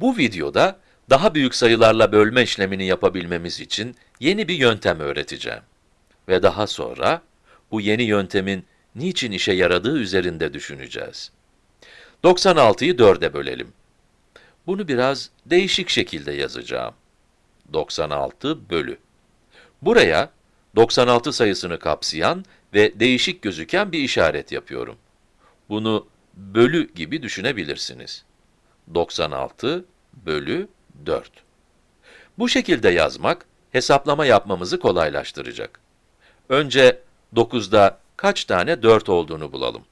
Bu videoda daha büyük sayılarla bölme işlemini yapabilmemiz için yeni bir yöntem öğreteceğim. Ve daha sonra bu yeni yöntemin niçin işe yaradığı üzerinde düşüneceğiz. 96'yı 4'e bölelim. Bunu biraz değişik şekilde yazacağım. 96 bölü. Buraya 96 sayısını kapsayan ve değişik gözüken bir işaret yapıyorum. Bunu bölü gibi düşünebilirsiniz. 96 bölü 4. Bu şekilde yazmak, hesaplama yapmamızı kolaylaştıracak. Önce 9'da kaç tane 4 olduğunu bulalım.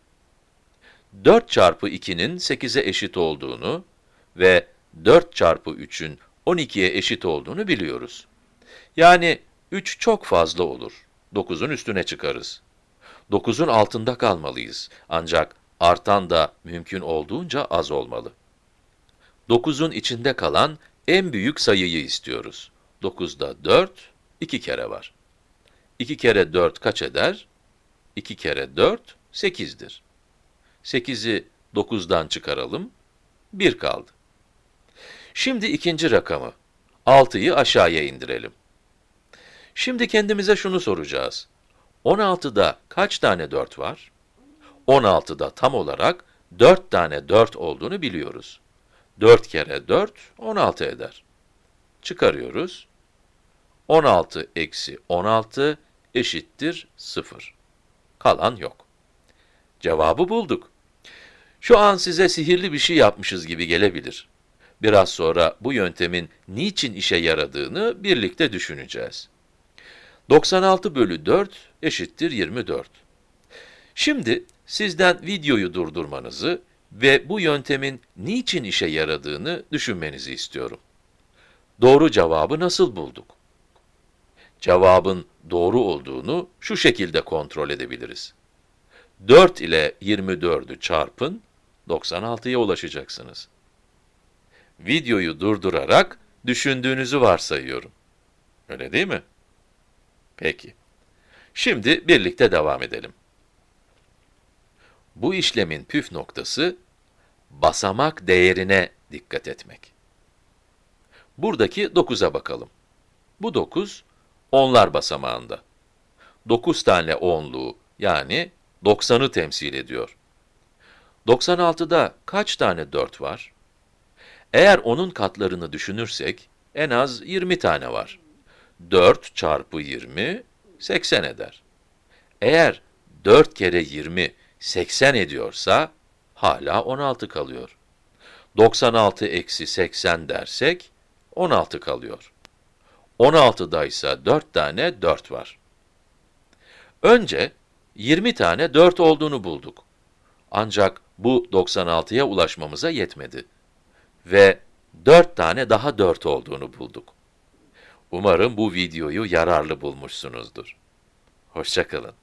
4 çarpı 2'nin 8'e eşit olduğunu ve 4 çarpı 3'ün 12'ye eşit olduğunu biliyoruz. Yani 3 çok fazla olur. 9'un üstüne çıkarız. 9'un altında kalmalıyız. Ancak artan da mümkün olduğunca az olmalı. 9'un içinde kalan en büyük sayıyı istiyoruz. 9'da 4, 2 kere var. 2 kere 4 kaç eder? 2 kere 4, 8'dir. 8'i 9'dan çıkaralım, 1 kaldı. Şimdi ikinci rakamı, 6'yı aşağıya indirelim. Şimdi kendimize şunu soracağız. 16'da kaç tane 4 var? 16'da tam olarak 4 tane 4 olduğunu biliyoruz. 4 kere 4, 16 eder. Çıkarıyoruz. 16 eksi 16 eşittir 0. Kalan yok. Cevabı bulduk. Şu an size sihirli bir şey yapmışız gibi gelebilir. Biraz sonra bu yöntemin niçin işe yaradığını birlikte düşüneceğiz. 96 bölü 4 eşittir 24. Şimdi sizden videoyu durdurmanızı ve bu yöntemin niçin işe yaradığını düşünmenizi istiyorum. Doğru cevabı nasıl bulduk? Cevabın doğru olduğunu şu şekilde kontrol edebiliriz. 4 ile 24'ü çarpın, 96'ya ulaşacaksınız. Videoyu durdurarak düşündüğünüzü varsayıyorum. Öyle değil mi? Peki. Şimdi birlikte devam edelim. Bu işlemin püf noktası, basamak değerine dikkat etmek. Buradaki 9'a bakalım. Bu 9, onlar basamağında. 9 tane 10'luğu, yani 90'ı temsil ediyor. 96'da kaç tane 4 var? Eğer onun katlarını düşünürsek, en az 20 tane var. 4 çarpı 20, 80 eder. Eğer 4 kere 20, 80 ediyorsa, hala 16 kalıyor. 96 eksi 80 dersek, 16 kalıyor. 16'da ise 4 tane 4 var. Önce 20 tane 4 olduğunu bulduk. Ancak bu 96'ya ulaşmamıza yetmedi. Ve 4 tane daha 4 olduğunu bulduk. Umarım bu videoyu yararlı bulmuşsunuzdur. Hoşçakalın.